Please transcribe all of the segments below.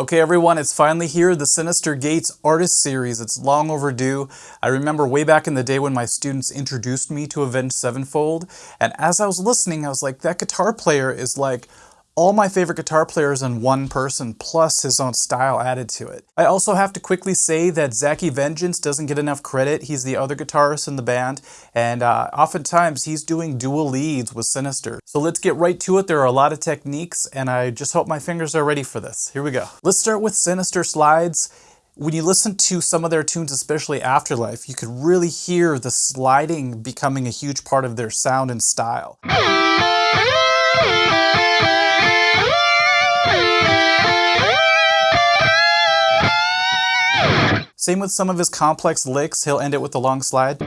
Okay everyone, it's finally here, the Synyster Gates Artist Series. It's long overdue. I remember way back in the day when my students introduced me to Avenged Sevenfold, and as I was listening, I was like, that guitar player is like all my favorite guitar players in one person, plus his own style added to it. I also have to quickly say that Zacky Vengeance doesn't get enough credit. He's the other guitarist in the band, and uh, oftentimes he's doing dual leads with Synyster. So let's get right to it. There are a lot of techniques, and I just hope my fingers are ready for this. Here we go. Let's start with Synyster slides when you listen to some of their tunes, especially Afterlife, you could really hear the sliding becoming a huge part of their sound and style. Same with some of his complex licks, he'll end it with a long slide.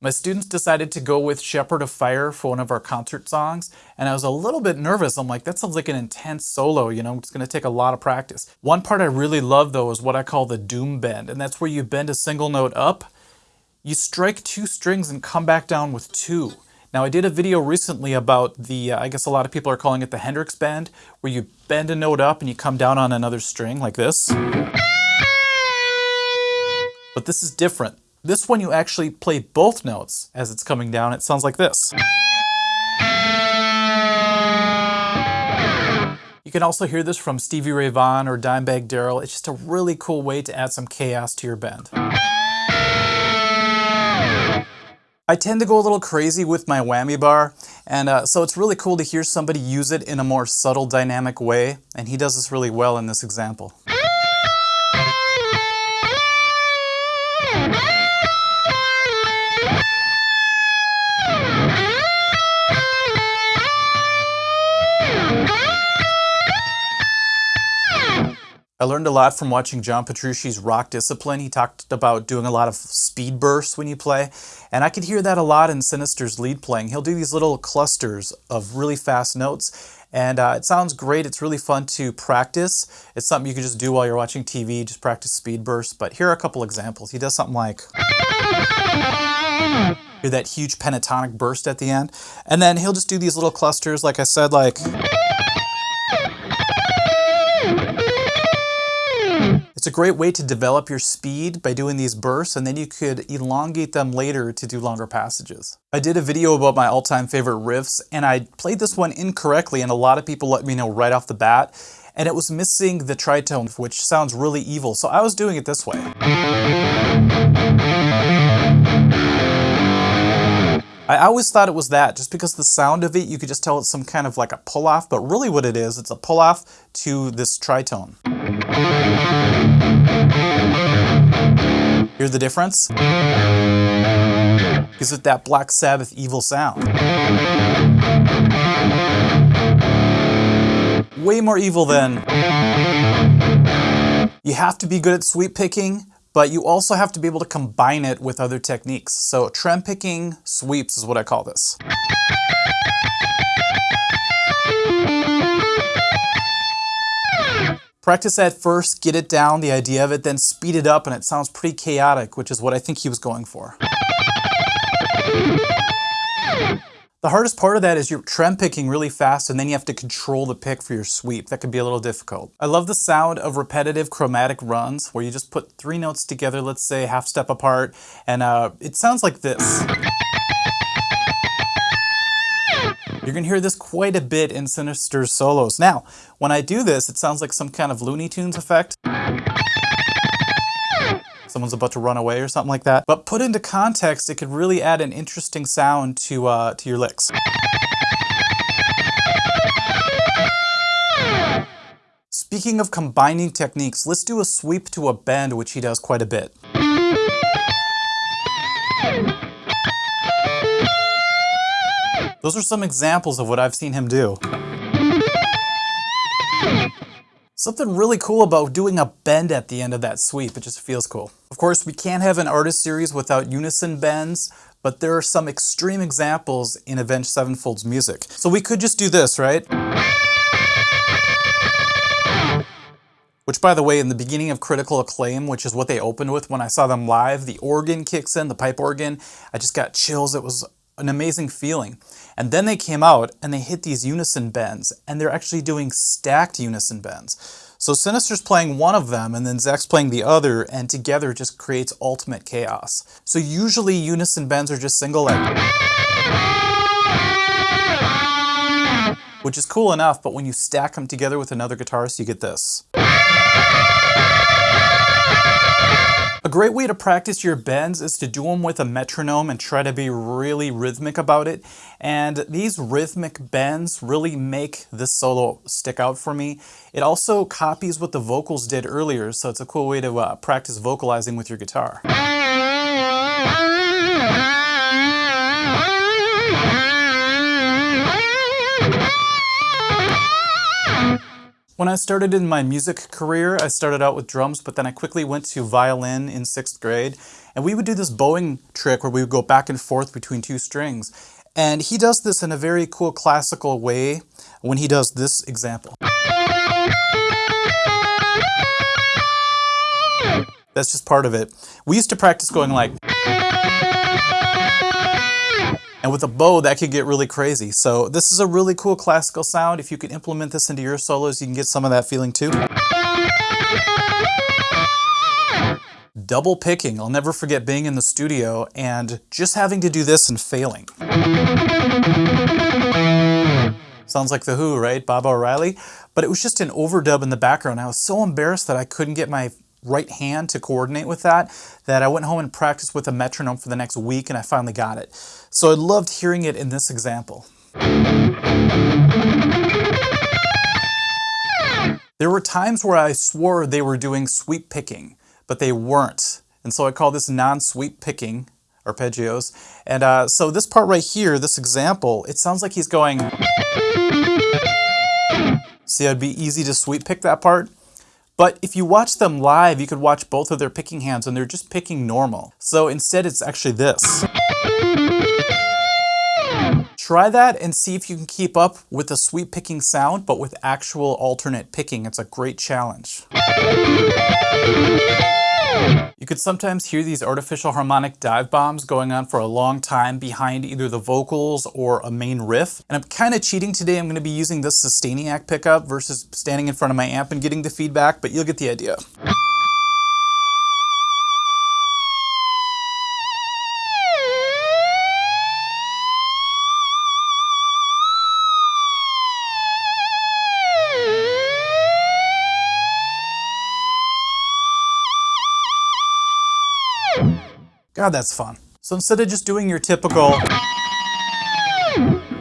My students decided to go with Shepherd of Fire for one of our concert songs, and I was a little bit nervous. I'm like, that sounds like an intense solo, you know, it's gonna take a lot of practice. One part I really love though is what I call the doom bend, and that's where you bend a single note up, you strike two strings and come back down with two. Now I did a video recently about the, uh, I guess a lot of people are calling it the Hendrix bend, where you bend a note up and you come down on another string like this. But this is different. This one you actually play both notes as it's coming down. It sounds like this. You can also hear this from Stevie Ray Vaughan or Dimebag Darrell. It's just a really cool way to add some chaos to your bend. I tend to go a little crazy with my whammy bar, and uh, so it's really cool to hear somebody use it in a more subtle dynamic way, and he does this really well in this example. I learned a lot from watching John Petrucci's Rock Discipline. He talked about doing a lot of speed bursts when you play, and I could hear that a lot in Synyster's lead playing. He'll do these little clusters of really fast notes, and uh, it sounds great. It's really fun to practice. It's something you can just do while you're watching TV, just practice speed bursts. But here are a couple examples. He does something like... Hear that huge pentatonic burst at the end. And then he'll just do these little clusters, like I said, like... It's a great way to develop your speed by doing these bursts and then you could elongate them later to do longer passages. I did a video about my all-time favorite riffs and I played this one incorrectly and a lot of people let me know right off the bat and it was missing the tritone which sounds really evil so I was doing it this way. I always thought it was that, just because the sound of it, you could just tell it's some kind of like a pull-off, but really what it is, it's a pull-off to this tritone. Hear the difference? Gives it that Black Sabbath evil sound. Way more evil than... You have to be good at sweep picking, but you also have to be able to combine it with other techniques. So trem picking sweeps is what I call this. Practice that first, get it down, the idea of it, then speed it up and it sounds pretty chaotic, which is what I think he was going for. The hardest part of that is you're trem picking really fast and then you have to control the pick for your sweep. That could be a little difficult. I love the sound of repetitive chromatic runs where you just put three notes together, let's say half step apart, and uh, it sounds like this. You're gonna hear this quite a bit in Synyster's solos. Now, when I do this, it sounds like some kind of Looney Tunes effect someone's about to run away or something like that. But put into context, it could really add an interesting sound to, uh, to your licks. Speaking of combining techniques, let's do a sweep to a bend, which he does quite a bit. Those are some examples of what I've seen him do. Something really cool about doing a bend at the end of that sweep, it just feels cool. Of course, we can't have an artist series without unison bends, but there are some extreme examples in Avenged Sevenfold's music. So we could just do this, right? Which by the way, in the beginning of Critical Acclaim, which is what they opened with when I saw them live, the organ kicks in, the pipe organ. I just got chills. It was an amazing feeling. And then they came out and they hit these unison bends, and they're actually doing stacked unison bends. So Synyster's playing one of them, and then Zach's playing the other, and together just creates ultimate chaos. So usually unison bends are just single like which is cool enough, but when you stack them together with another guitarist, you get this. A great way to practice your bends is to do them with a metronome and try to be really rhythmic about it. And these rhythmic bends really make this solo stick out for me. It also copies what the vocals did earlier, so it's a cool way to uh, practice vocalizing with your guitar. When I started in my music career, I started out with drums, but then I quickly went to violin in sixth grade. And we would do this bowing trick where we would go back and forth between two strings. And he does this in a very cool classical way when he does this example. That's just part of it. We used to practice going like... And with a bow, that could get really crazy. So this is a really cool classical sound. If you can implement this into your solos, you can get some of that feeling too. Double picking. I'll never forget being in the studio and just having to do this and failing. Sounds like The Who, right? Baba O'Riley. But it was just an overdub in the background. I was so embarrassed that I couldn't get my right hand to coordinate with that, that I went home and practiced with a metronome for the next week and I finally got it. So I loved hearing it in this example. There were times where I swore they were doing sweep picking, but they weren't. And so I call this non-sweep picking arpeggios. And uh, so this part right here, this example, it sounds like he's going... See, it'd be easy to sweep pick that part. But if you watch them live, you could watch both of their picking hands and they're just picking normal. So instead it's actually this. Try that and see if you can keep up with the sweep picking sound, but with actual alternate picking. It's a great challenge. You could sometimes hear these artificial harmonic dive bombs going on for a long time behind either the vocals or a main riff. And I'm kind of cheating today. I'm going to be using this Sustainiac pickup versus standing in front of my amp and getting the feedback, but you'll get the idea. God, that's fun. So instead of just doing your typical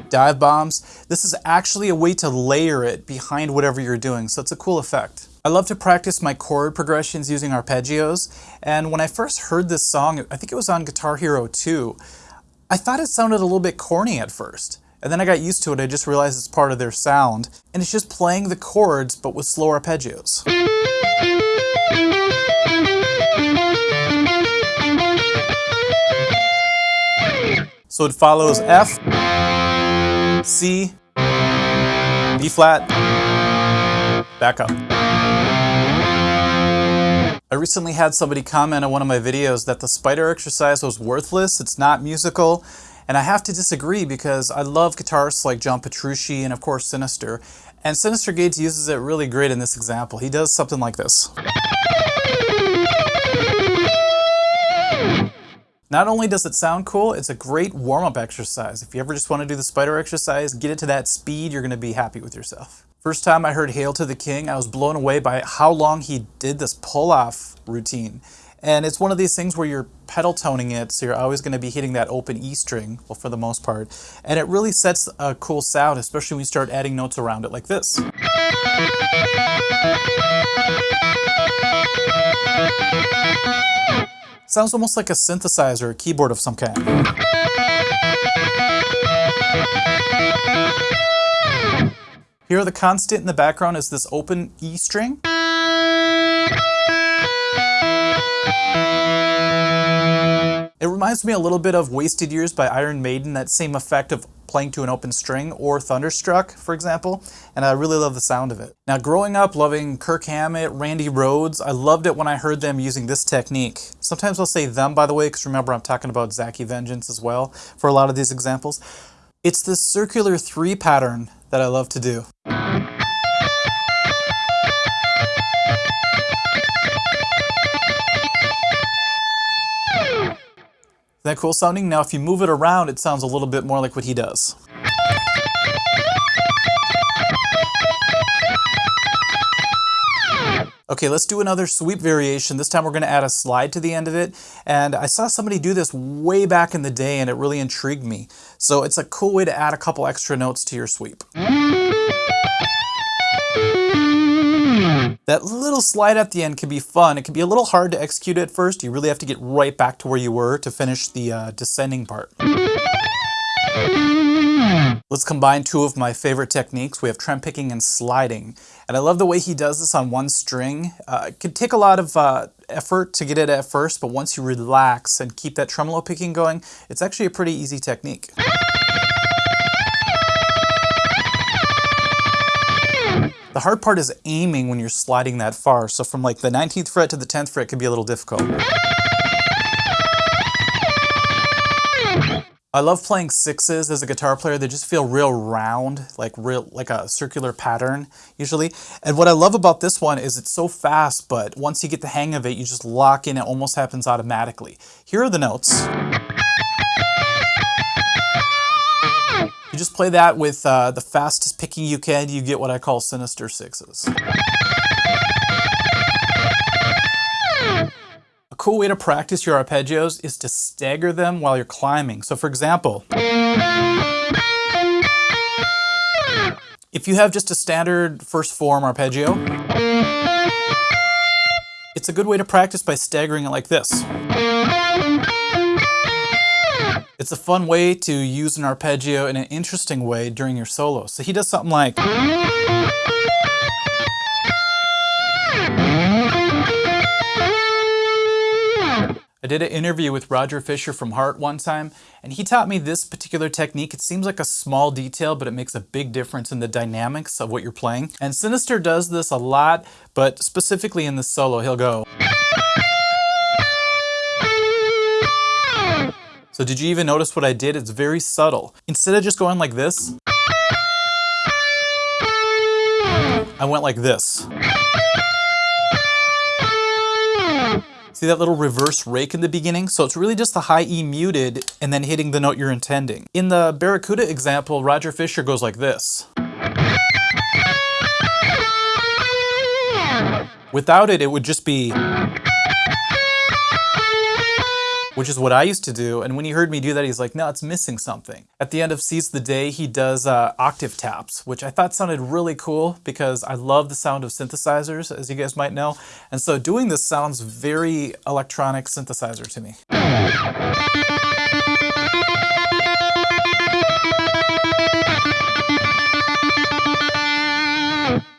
dive bombs, this is actually a way to layer it behind whatever you're doing, so it's a cool effect. I love to practice my chord progressions using arpeggios, and when I first heard this song, I think it was on Guitar Hero 2, I thought it sounded a little bit corny at first. And then I got used to it, I just realized it's part of their sound, and it's just playing the chords, but with slow arpeggios. So it follows F, C, B flat, back up. I recently had somebody comment on one of my videos that the spider exercise was worthless, it's not musical, and I have to disagree because I love guitarists like John Petrucci and of course Synyster, and Synyster Gates uses it really great in this example. He does something like this. Not only does it sound cool, it's a great warm-up exercise. If you ever just want to do the spider exercise, get it to that speed, you're going to be happy with yourself. First time I heard Hail to the King, I was blown away by how long he did this pull-off routine. And it's one of these things where you're pedal toning it, so you're always going to be hitting that open E string, well for the most part. And it really sets a cool sound, especially when you start adding notes around it like this. Sounds almost like a synthesizer, a keyboard of some kind. Here the constant in the background is this open E string. It reminds me a little bit of Wasted Years by Iron Maiden, that same effect of playing to an open string or Thunderstruck, for example, and I really love the sound of it. Now, growing up loving Kirk Hammett, Randy Rhoads, I loved it when I heard them using this technique. Sometimes I'll say them, by the way, because remember I'm talking about Zacky Vengeance as well for a lot of these examples. It's this circular three pattern that I love to do. That cool sounding? Now if you move it around, it sounds a little bit more like what he does. Okay, let's do another sweep variation. This time we're gonna add a slide to the end of it. And I saw somebody do this way back in the day and it really intrigued me. So it's a cool way to add a couple extra notes to your sweep. That little slide at the end can be fun. It can be a little hard to execute at first. You really have to get right back to where you were to finish the uh, descending part. Let's combine two of my favorite techniques. We have trem picking and sliding. And I love the way he does this on one string. Uh, it can take a lot of uh, effort to get it at first, but once you relax and keep that tremolo picking going, it's actually a pretty easy technique. The hard part is aiming when you're sliding that far. So from like the 19th fret to the 10th fret can be a little difficult. I love playing sixes as a guitar player. They just feel real round, like real like a circular pattern usually. And what I love about this one is it's so fast, but once you get the hang of it, you just lock in. It almost happens automatically. Here are the notes. You just play that with uh, the fastest picking you can, you get what I call sinister sixes. A cool way to practice your arpeggios is to stagger them while you're climbing. So for example, if you have just a standard first form arpeggio, it's a good way to practice by staggering it like this. It's a fun way to use an arpeggio in an interesting way during your solo. So he does something like... I did an interview with Roger Fisher from Heart one time, and he taught me this particular technique. It seems like a small detail, but it makes a big difference in the dynamics of what you're playing. And Synyster does this a lot, but specifically in the solo, he'll go... So did you even notice what I did? It's very subtle. Instead of just going like this, I went like this. See that little reverse rake in the beginning? So it's really just the high E muted and then hitting the note you're intending. In the Barracuda example, Roger Fisher goes like this. Without it, it would just be which is what I used to do. And when he heard me do that, he's like, no, it's missing something. At the end of Seize the Day, he does uh, octave taps, which I thought sounded really cool because I love the sound of synthesizers, as you guys might know. And so doing this sounds very electronic synthesizer to me.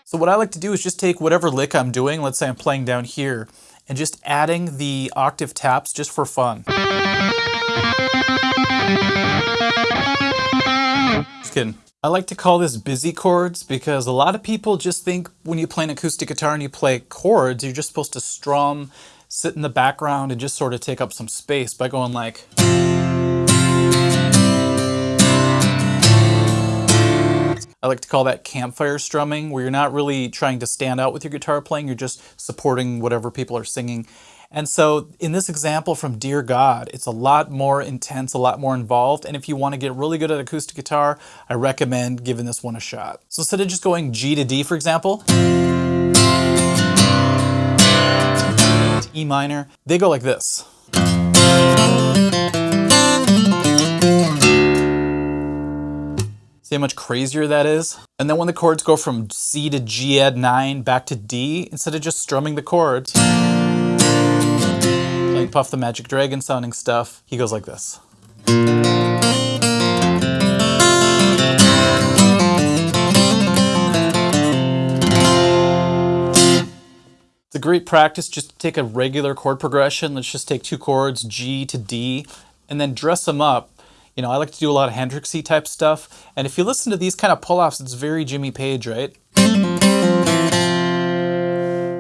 So what I like to do is just take whatever lick I'm doing, let's say I'm playing down here, and just adding the octave taps just for fun. Just kidding. I like to call this busy chords because a lot of people just think when you play an acoustic guitar and you play chords, you're just supposed to strum, sit in the background, and just sort of take up some space by going like... I like to call that campfire strumming, where you're not really trying to stand out with your guitar playing, you're just supporting whatever people are singing. And so in this example from Dear God, it's a lot more intense, a lot more involved. And if you want to get really good at acoustic guitar, I recommend giving this one a shot. So instead of just going G to D, for example, E minor, they go like this. See how much crazier that is? And then when the chords go from C to G add 9 back to D, instead of just strumming the chords, playing Puff the Magic Dragon sounding stuff, he goes like this. It's a great practice just to take a regular chord progression. Let's just take two chords, G to D, and then dress them up You know, I like to do a lot of Hendrixy type stuff. And if you listen to these kind of pull-offs, it's very Jimmy Page, right?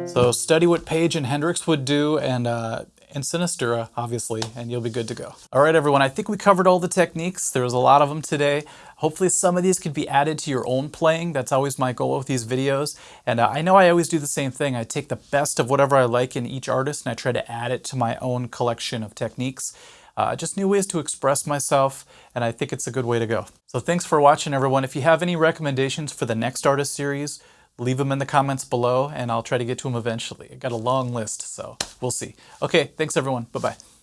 So study what Page and Hendrix would do and uh, and Sinistra, obviously, and you'll be good to go. All right, everyone, I think we covered all the techniques. There was a lot of them today. Hopefully some of these could be added to your own playing. That's always my goal with these videos. And uh, I know I always do the same thing. I take the best of whatever I like in each artist and I try to add it to my own collection of techniques. Uh, just new ways to express myself, and I think it's a good way to go. So thanks for watching, everyone. If you have any recommendations for the next artist series, leave them in the comments below and I'll try to get to them eventually. I got a long list, so we'll see. Okay, thanks everyone. Bye-bye.